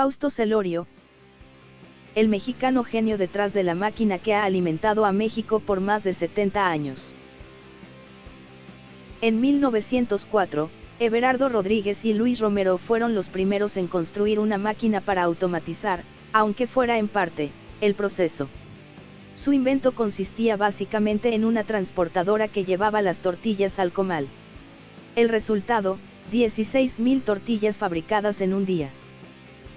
Fausto Celorio, el mexicano genio detrás de la máquina que ha alimentado a México por más de 70 años. En 1904, Everardo Rodríguez y Luis Romero fueron los primeros en construir una máquina para automatizar, aunque fuera en parte, el proceso. Su invento consistía básicamente en una transportadora que llevaba las tortillas al comal. El resultado, 16.000 tortillas fabricadas en un día.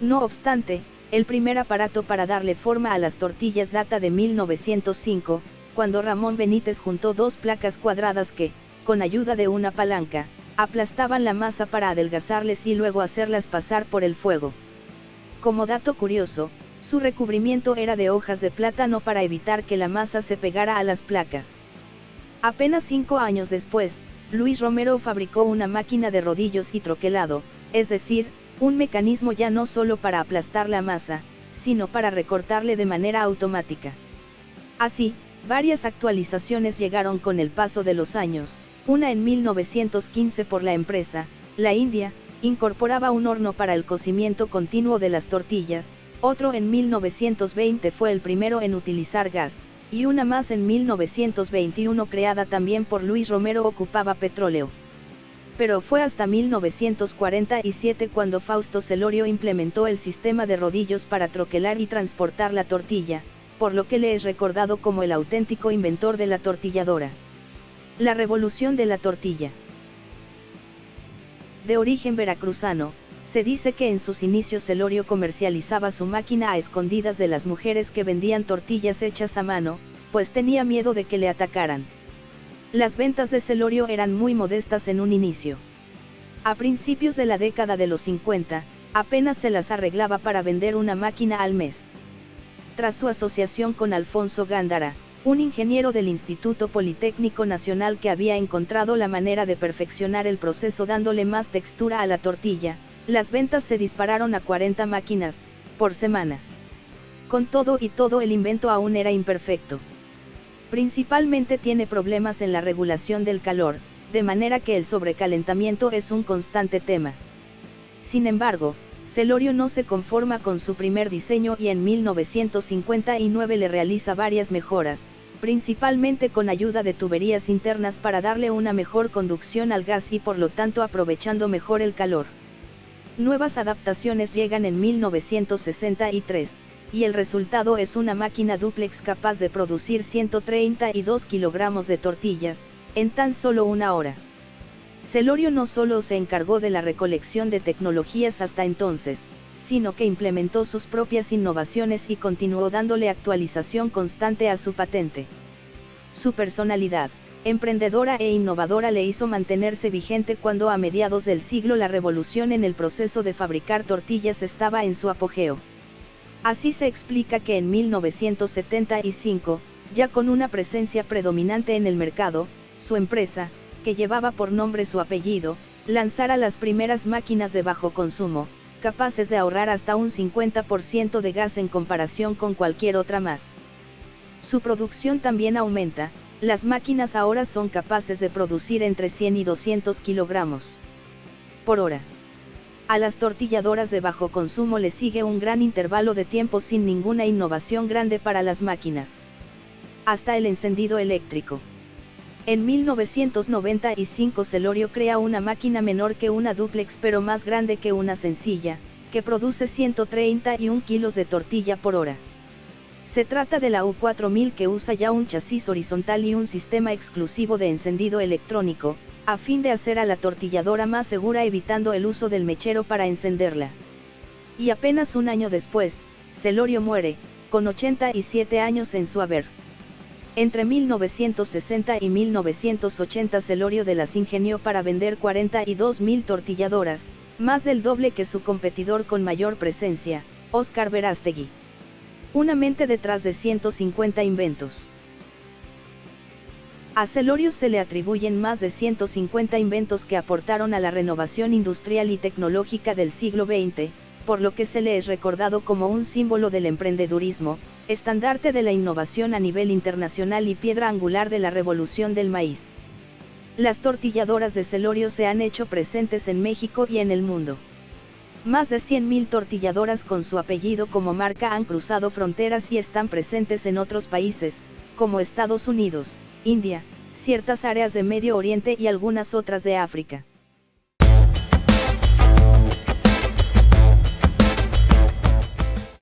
No obstante, el primer aparato para darle forma a las tortillas data de 1905, cuando Ramón Benítez juntó dos placas cuadradas que, con ayuda de una palanca, aplastaban la masa para adelgazarles y luego hacerlas pasar por el fuego. Como dato curioso, su recubrimiento era de hojas de plátano para evitar que la masa se pegara a las placas. Apenas cinco años después, Luis Romero fabricó una máquina de rodillos y troquelado, es decir, un mecanismo ya no solo para aplastar la masa, sino para recortarle de manera automática. Así, varias actualizaciones llegaron con el paso de los años, una en 1915 por la empresa, la India, incorporaba un horno para el cocimiento continuo de las tortillas, otro en 1920 fue el primero en utilizar gas, y una más en 1921 creada también por Luis Romero ocupaba petróleo. Pero fue hasta 1947 cuando Fausto Celorio implementó el sistema de rodillos para troquelar y transportar la tortilla, por lo que le es recordado como el auténtico inventor de la tortilladora. La revolución de la tortilla. De origen veracruzano, se dice que en sus inicios Celorio comercializaba su máquina a escondidas de las mujeres que vendían tortillas hechas a mano, pues tenía miedo de que le atacaran. Las ventas de Celorio eran muy modestas en un inicio. A principios de la década de los 50, apenas se las arreglaba para vender una máquina al mes. Tras su asociación con Alfonso Gándara, un ingeniero del Instituto Politécnico Nacional que había encontrado la manera de perfeccionar el proceso dándole más textura a la tortilla, las ventas se dispararon a 40 máquinas, por semana. Con todo y todo el invento aún era imperfecto. Principalmente tiene problemas en la regulación del calor, de manera que el sobrecalentamiento es un constante tema. Sin embargo, Celorio no se conforma con su primer diseño y en 1959 le realiza varias mejoras, principalmente con ayuda de tuberías internas para darle una mejor conducción al gas y por lo tanto aprovechando mejor el calor. Nuevas adaptaciones llegan en 1963, y el resultado es una máquina duplex capaz de producir 132 kilogramos de tortillas, en tan solo una hora. Celorio no solo se encargó de la recolección de tecnologías hasta entonces, sino que implementó sus propias innovaciones y continuó dándole actualización constante a su patente. Su personalidad, emprendedora e innovadora le hizo mantenerse vigente cuando a mediados del siglo la revolución en el proceso de fabricar tortillas estaba en su apogeo. Así se explica que en 1975, ya con una presencia predominante en el mercado, su empresa, que llevaba por nombre su apellido, lanzara las primeras máquinas de bajo consumo, capaces de ahorrar hasta un 50% de gas en comparación con cualquier otra más. Su producción también aumenta, las máquinas ahora son capaces de producir entre 100 y 200 kilogramos por hora. A las tortilladoras de bajo consumo le sigue un gran intervalo de tiempo sin ninguna innovación grande para las máquinas. Hasta el encendido eléctrico. En 1995 Celorio crea una máquina menor que una duplex pero más grande que una sencilla, que produce 131 kilos de tortilla por hora. Se trata de la U4000 que usa ya un chasis horizontal y un sistema exclusivo de encendido electrónico, a fin de hacer a la tortilladora más segura evitando el uso del mechero para encenderla. Y apenas un año después, Celorio muere, con 87 años en su haber. Entre 1960 y 1980 Celorio de las ingenió para vender 42.000 tortilladoras, más del doble que su competidor con mayor presencia, Oscar Verástegui. Una mente detrás de 150 inventos. A Celorio se le atribuyen más de 150 inventos que aportaron a la renovación industrial y tecnológica del siglo XX, por lo que se le es recordado como un símbolo del emprendedurismo, estandarte de la innovación a nivel internacional y piedra angular de la revolución del maíz. Las tortilladoras de Celorio se han hecho presentes en México y en el mundo. Más de 100.000 tortilladoras con su apellido como marca han cruzado fronteras y están presentes en otros países, como Estados Unidos, India, ciertas áreas de Medio Oriente y algunas otras de África.